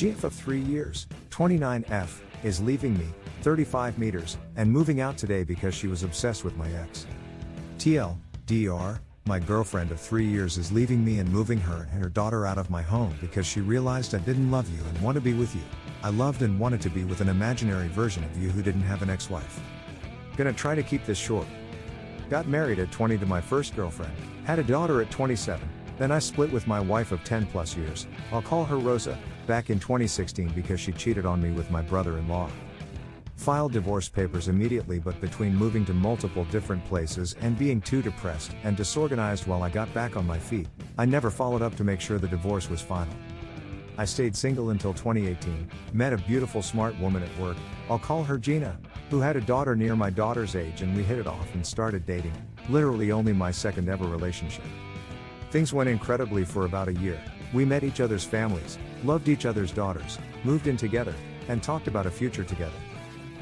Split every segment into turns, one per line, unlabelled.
GF of 3 years, 29F, is leaving me, 35 meters, and moving out today because she was obsessed with my ex. TL, DR, my girlfriend of 3 years is leaving me and moving her and her daughter out of my home because she realized I didn't love you and want to be with you. I loved and wanted to be with an imaginary version of you who didn't have an ex wife. Gonna try to keep this short. Got married at 20 to my first girlfriend, had a daughter at 27, then I split with my wife of 10 plus years, I'll call her Rosa, back in 2016 because she cheated on me with my brother in law. Filed divorce papers immediately, but between moving to multiple different places and being too depressed and disorganized while I got back on my feet, I never followed up to make sure the divorce was final. I stayed single until 2018, met a beautiful smart woman at work, I'll call her Gina, who had a daughter near my daughter's age and we hit it off and started dating, literally only my second ever relationship. Things went incredibly for about a year. We met each other's families, loved each other's daughters, moved in together, and talked about a future together.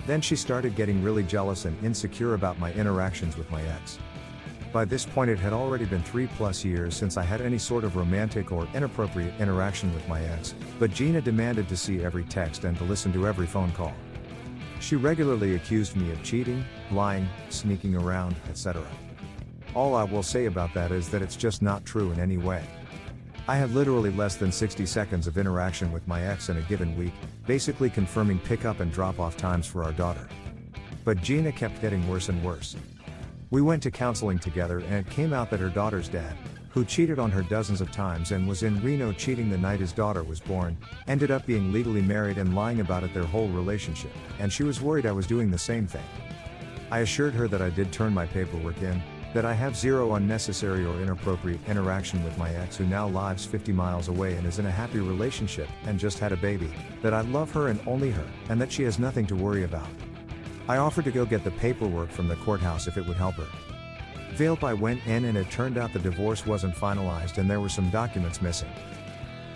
Then she started getting really jealous and insecure about my interactions with my ex. By this point, it had already been three plus years since I had any sort of romantic or inappropriate interaction with my ex, but Gina demanded to see every text and to listen to every phone call. She regularly accused me of cheating, lying, sneaking around, etc. All I will say about that is that it's just not true in any way. I had literally less than 60 seconds of interaction with my ex in a given week, basically confirming pickup and drop off times for our daughter. But Gina kept getting worse and worse. We went to counseling together and it came out that her daughter's dad, who cheated on her dozens of times and was in Reno cheating the night his daughter was born, ended up being legally married and lying about it their whole relationship, and she was worried I was doing the same thing. I assured her that I did turn my paperwork in, that I have zero unnecessary or inappropriate interaction with my ex who now lives 50 miles away and is in a happy relationship and just had a baby, that I love her and only her, and that she has nothing to worry about. I offered to go get the paperwork from the courthouse if it would help her. Vailpi went in and it turned out the divorce wasn't finalized and there were some documents missing.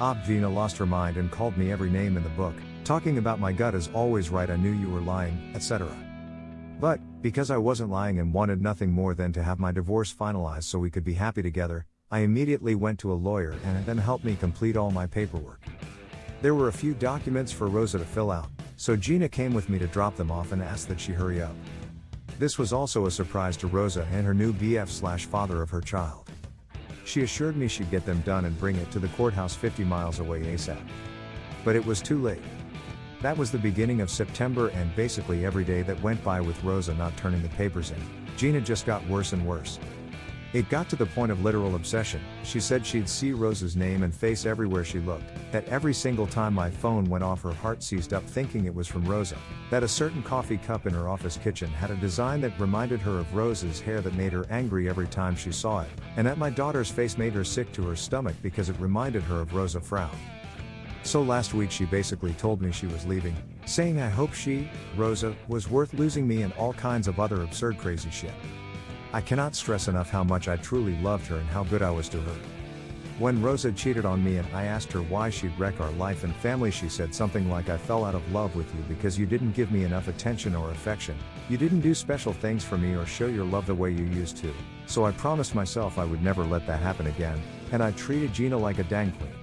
Ah, Obvina lost her mind and called me every name in the book, talking about my gut is always right I knew you were lying, etc. But, because I wasn't lying and wanted nothing more than to have my divorce finalized so we could be happy together, I immediately went to a lawyer and then helped me complete all my paperwork. There were a few documents for Rosa to fill out, so Gina came with me to drop them off and asked that she hurry up. This was also a surprise to Rosa and her new BF slash father of her child. She assured me she'd get them done and bring it to the courthouse 50 miles away ASAP. But it was too late. That was the beginning of September and basically every day that went by with Rosa not turning the papers in, Gina just got worse and worse. It got to the point of literal obsession. She said she'd see Rosa's name and face everywhere she looked, that every single time my phone went off her heart seized up thinking it was from Rosa, that a certain coffee cup in her office kitchen had a design that reminded her of Rosa's hair that made her angry every time she saw it, and that my daughter's face made her sick to her stomach because it reminded her of Rosa frown. So last week she basically told me she was leaving, saying I hope she, Rosa, was worth losing me and all kinds of other absurd crazy shit. I cannot stress enough how much I truly loved her and how good I was to her. When Rosa cheated on me and I asked her why she'd wreck our life and family, she said something like, I fell out of love with you because you didn't give me enough attention or affection, you didn't do special things for me or show your love the way you used to, so I promised myself I would never let that happen again, and I treated Gina like a dang queen.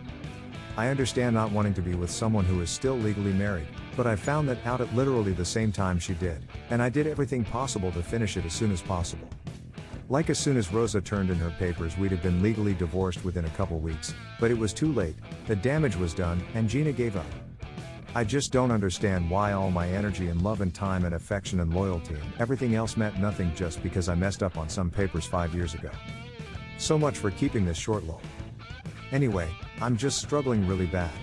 I understand not wanting to be with someone who is still legally married, but I found that out at literally the same time she did, and I did everything possible to finish it as soon as possible. Like as soon as Rosa turned in her papers, we'd have been legally divorced within a couple weeks, but it was too late, the damage was done, and Gina gave up. I just don't understand why all my energy and love and time and affection and loyalty and everything else meant nothing just because I messed up on some papers five years ago. So much for keeping this short lol. Anyway, I'm just struggling really bad.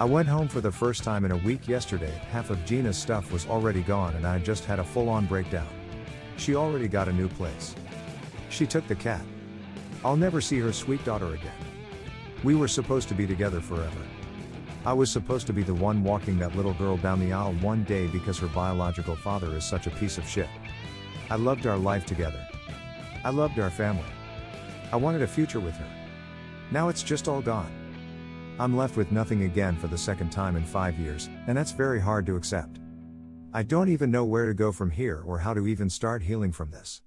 I went home for the first time in a week yesterday, half of Gina's stuff was already gone and I just had a full on breakdown. She already got a new place. She took the cat. I'll never see her sweet daughter again. We were supposed to be together forever. I was supposed to be the one walking that little girl down the aisle one day because her biological father is such a piece of shit. I loved our life together. I loved our family. I wanted a future with her. Now it's just all gone. I'm left with nothing again for the second time in five years, and that's very hard to accept. I don't even know where to go from here or how to even start healing from this.